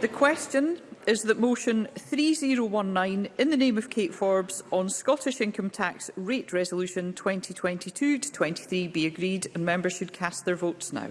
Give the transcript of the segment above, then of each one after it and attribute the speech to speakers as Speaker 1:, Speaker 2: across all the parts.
Speaker 1: The question is that motion 3019 in the name of Kate Forbes on Scottish Income Tax Rate Resolution 2022-23 be agreed and members should cast their votes now.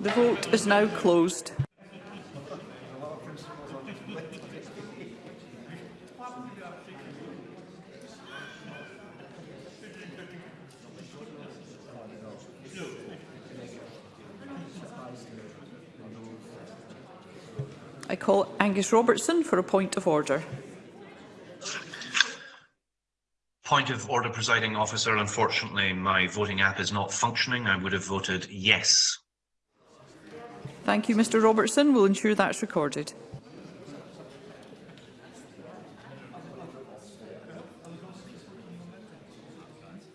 Speaker 1: The vote is now closed. I call Angus Robertson for a point of order.
Speaker 2: Point of order, presiding officer. Unfortunately, my voting app is not functioning. I would have voted yes
Speaker 1: Thank you, Mr Robertson. We'll ensure that's recorded.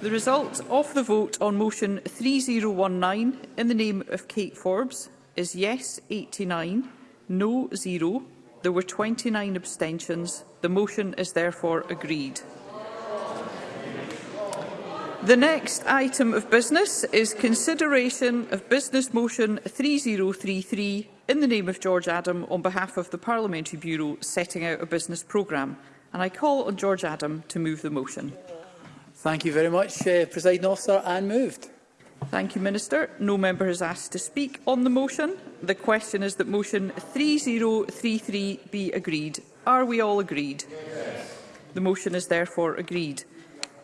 Speaker 1: The result of the vote on motion 3019 in the name of Kate Forbes is yes 89, no 0. There were 29 abstentions. The motion is therefore agreed. The next item of business is consideration of Business Motion 3033 in the name of George Adam on behalf of the Parliamentary Bureau setting out a business programme. And I call on George Adam to move the motion.
Speaker 3: Thank you very much, uh, Presiding Officer, and moved.
Speaker 1: Thank you, Minister. No member has asked to speak on the motion. The question is that motion 3033 be agreed. Are we all agreed? Yes. The motion is therefore agreed.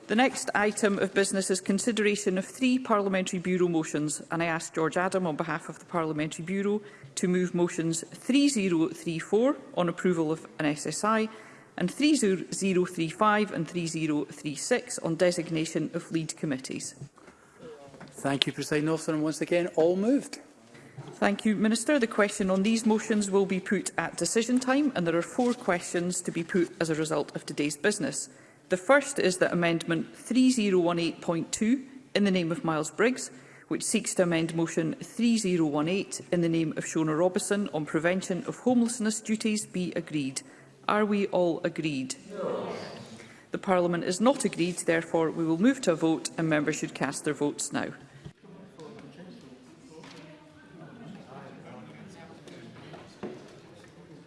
Speaker 1: The next item of business is consideration of three Parliamentary Bureau motions, and I ask George Adam on behalf of the Parliamentary Bureau to move motions 3034 on approval of an SSI, and 3035 and 3036 on designation of lead committees.
Speaker 3: Thank you, President Officer, and once again, all moved.
Speaker 1: Thank you, Minister. The question on these motions will be put at decision time, and there are four questions to be put as a result of today's business. The first is that Amendment 3018.2, in the name of Miles Briggs, which seeks to amend Motion 3018 in the name of Shona Robison on prevention of homelessness duties, be agreed. Are we all agreed? No. The Parliament is not agreed, therefore we will move to a vote and members should cast their votes now.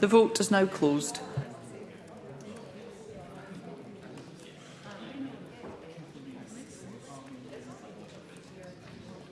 Speaker 1: The vote is now closed.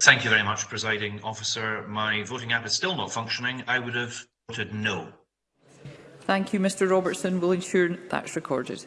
Speaker 4: Thank you
Speaker 2: very much, Presiding Officer. My voting app is still not functioning. I would have voted no.
Speaker 1: Thank you, Mr Robertson. We'll ensure that's recorded.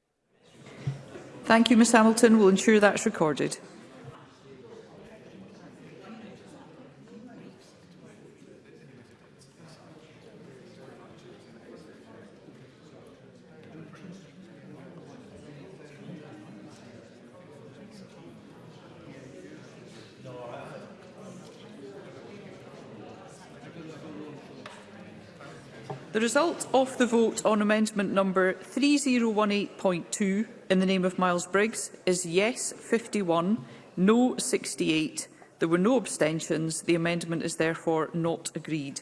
Speaker 5: Thank
Speaker 1: you, Ms Hamilton. We'll ensure that's recorded. The result of the vote on amendment number 3018.2 in the name of Miles Briggs is yes 51, no 68. There were no abstentions. The amendment is therefore not agreed.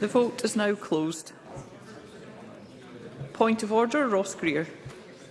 Speaker 1: The vote is now closed. Point of order, Ross Greer.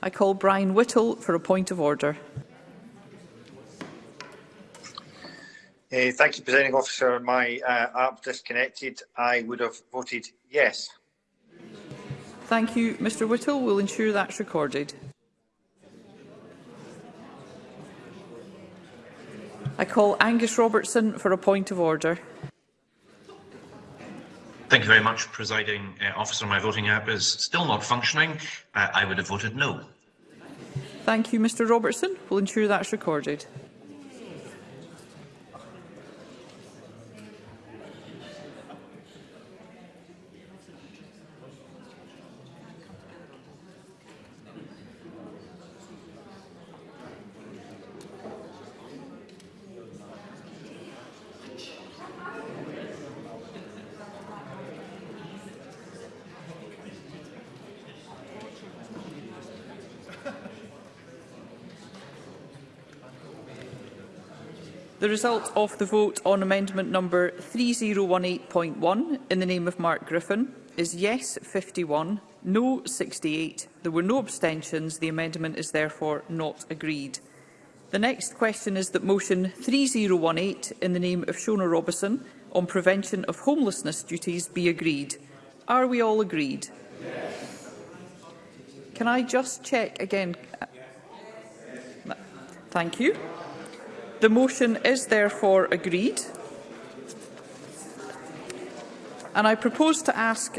Speaker 6: I
Speaker 1: call Brian Whittle for a point of order.
Speaker 7: Uh, thank you, Presiding Officer. My uh, app disconnected. I would have voted yes.
Speaker 1: Thank you, Mr Whittle. We'll ensure that's recorded. I call Angus Robertson for a point of order.
Speaker 2: Thank you very much, Presiding uh, Officer. My voting app is still not functioning. Uh, I would have voted no.
Speaker 1: Thank you, Mr Robertson. We'll ensure that's recorded. The result of the vote on amendment number 3018.1 in the name of Mark Griffin is yes 51, no 68. There were no abstentions. The amendment is therefore not agreed. The next question is that motion 3018 in the name of Shona Robison on prevention of homelessness duties be agreed. Are we all agreed? Yes. Can I just check again? Yes. Thank you. The motion is therefore agreed. And I propose to ask